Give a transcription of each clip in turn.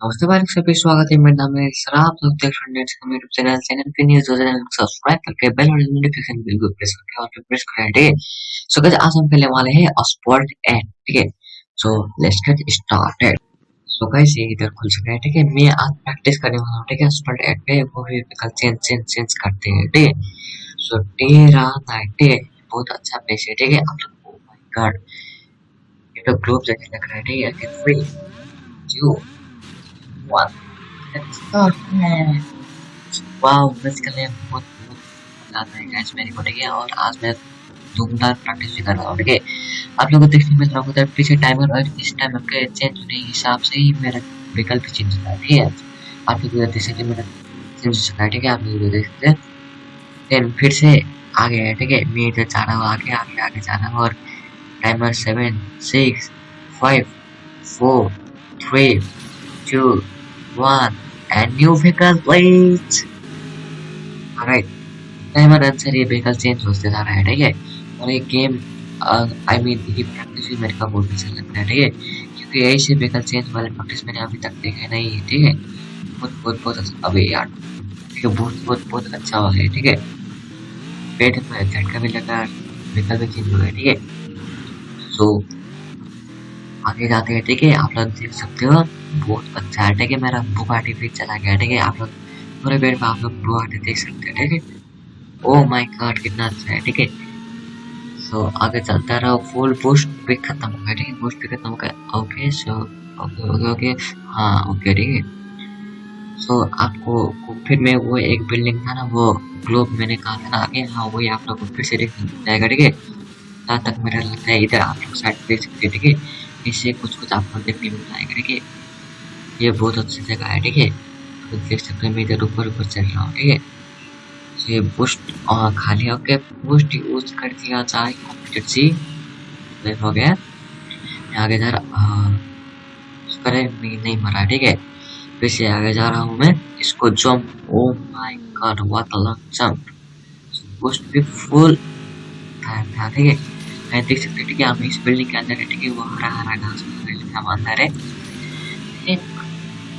नमस्ते भाई सभी स्वागत है। मेरा नाम है सर आप लोग देख रहे हैं मेरे यूट्यूब चैनल चैनल पे न्यूज़ हो चैनल को सब्सक्राइब करके बेल और नोटिफिकेशन बिल को प्रेस करके और प्रेस करें, ठीक है? सो गाइस आज हम खेलने वाले हैं अस्पॉल्ट एट ठीक है? So let's get started so guys ये इधर खुल चुका है, ठीक है? मैं आज प्रैक्टिस करने वाला हूँ, ठीक है? अस्पॉल्ट एट पे वो भी कल चेंज चेंज चेंज करते हैं, ठीक है? सो तेरा नाइट बहुत अच्छा प्लेस है, ठीक है? आप लोग ओ माय गॉड ये तो ग्लोब जैसे लग रहा है, ठीक है? थ्री टू प्रैक्टिस भी कर रहा हूँ आप लोगों को देखने मिल चेंज होने के हिसाब से ही मेरा विकल्प चेंज होता है, ठीक है? आप लोग देख सकते मेरा चेंज हो सकता है, ठीक है? आप लोग देख सकते हैं। फिर से आगे है ठीक है? मैं इधर जा रहा हूँ, आगे आगे आगे जा रहा हूँ, और timer seven six five four three two one, and new vehicle please alright timer अनुसार ये vehicle चेंज होते जा रहा है, ठीक है? और ये गेम आई मीन ये प्रैक्टिस भी मेरे को बहुत अच्छा लग रहा है ठीक है? क्योंकि ऐसे vehicle चेंज वाले प्रैक्टिस मैंने अभी तक देखे नहीं है ठीक है? बहुत बहुत बहुत अच्छा अबे यार ठीक है बहुत बहुत बहुत अच्छा हुआ है, ठीक है? पेट में झटका भी लगा vehicle भी चेंज हुआ है ठीक है? सो आगे जाते हैं, ठीक है? आप लोग देख सकते हो, बहुत अच्छा है, ठीक है? मेरा बुगाटी भी चला गया, ठीक है? आप लोग पूरे पेड़ में आप लोग बुगाटी देख सकते हैं, ठीक है? ओ माय गॉड कितना अच्छा है, ठीक है? सो आगे चलता रहो फुल बूस्ट भी खत्म हो गया, ठीक है? बूस्ट भी खत्म हो गया okay so okay okay okay हाँ ओके ठीक है? सो आपको फिर में वो एक बिल्डिंग था ना, वो ग्लोब मैंने कहा था ना आगे हाँ वही आप लोग को फिर से देखने जाएगा, ठीक है? तक मेरा लगता है, इधर आप लोग साइड देख सकते हैं, ठीक है? इससे कुछ कुछ आपको देखने मिल जाएगा ठीक है? ये बहुत अच्छी जगह है, ठीक है? तो देख सकते हैं, मैं इधर ऊपर ऊपर चल रहा हूँ, ठीक है? तो ये बूस्ट खाली होके बूस्ट यूज़ कर दिया जाए कंप्यूटर सी। हो गया। आगे जा रहा करे मैं नहीं मरा ठीक है? फिर से आगे जा रहा हूँ मैं। इसको jump oh my god what a long jump boost भी फुल था, ठीक है? मैं देख सकते ठीक है? हम इस बिल्डिंग के अंदर है, ठीक है? वो हरा हरा घास अंदर है।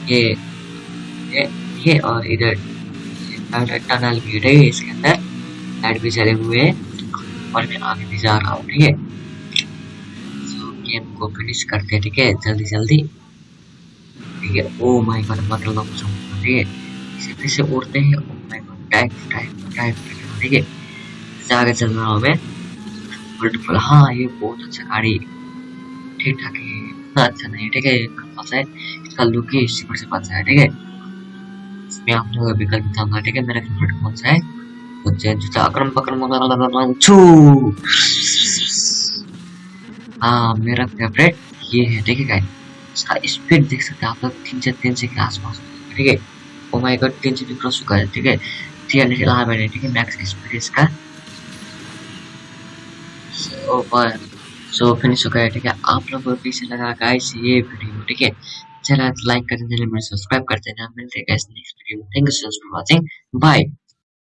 ये ये ये और इधर टनल भी है, इसके अंदर। लाइट भी चले हुए हैं, और मैं आगे भी जा रहा हूँ, ठीक है? सो गेम को फिनिश करते हैं, ठीक है? जल्दी जल्दी। ठीक है? ओ माय गॉड मतलब ठीक है। इसे फिर से उड़ते हैं। ओ my god type type type ठीक है? आगे चल रहा हूँ मैं। ब्यूटीफुल हाँ ये बहुत अच्छा गाड़ी ठीक ठाक है इतना अच्छा नहीं, ठीक है है। इसका लुक ही पर से अच्छा है, ठीक है? इसमें आप लोग विकल्प बताऊँगा ठीक है? मेरा फेवरेट कौन सा है? चेंज जूता अक्रम पक्रम छू! हाँ मेरा फेवरेट ये है, ठीक है गाइस इसका स्पीड देख सकते हैं आप लोग, तीन से तीन से के आसपास, ठीक है? ओ माय गॉड तीन से भी क्रॉस चुका है? ठीक है चला मैंने ठीक है? मैक्स स्पीड इसका। ऊपर सो फिनिश हो गया ठीक है? आप लोगों को पीछे लगा गाइस ये वीडियो, ठीक है? चला लाइक कर देना सब्सक्राइब कर देना मिलते हैं guys next video thank you so much for watching bye